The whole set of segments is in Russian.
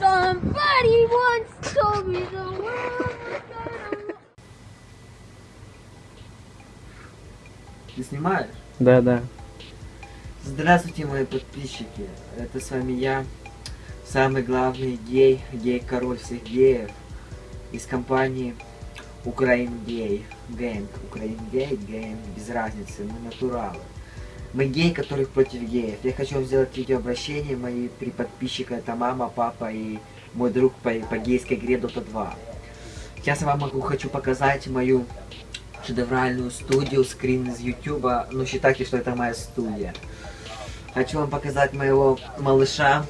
Somebody once told me the world. Ты снимаешь? Да, да. Здравствуйте, мои подписчики. Это с вами я, самый главный гей, гей-король всех геев из компании Украин Гей. Гэнг. Украин Гей, Гэнг, без разницы, мы натуралы. Мы гей, который против геев. Я хочу сделать видеообращение. Мои три подписчика это мама, папа и мой друг по, по гейской игре Dota 2. Сейчас я вам могу, хочу показать мою шедевральную студию, скрин из ютуба. Ну, считайте, что это моя студия. Хочу вам показать моего малыша,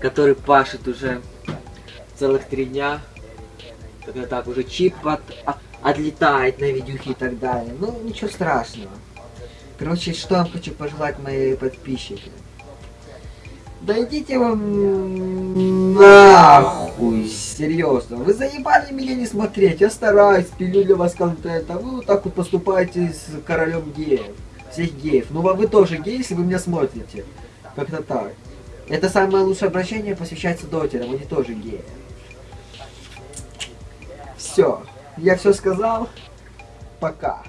который пашет уже целых три дня. Когда так уже чип от, а- отлетает на видюхи и так далее. Ну, ничего страшного. Короче, что я вам хочу пожелать мои подписчики. Да идите вам нахуй, серьезно. Вы заебали меня не смотреть. Я стараюсь, пилю для вас контент, а вы вот так вот поступаете с королем геев. Всех геев. Ну а вы тоже геи, если вы меня смотрите. Как-то так. Это самое лучшее обращение посвящается дотерам, они тоже геи. Все. Я все сказал. Пока.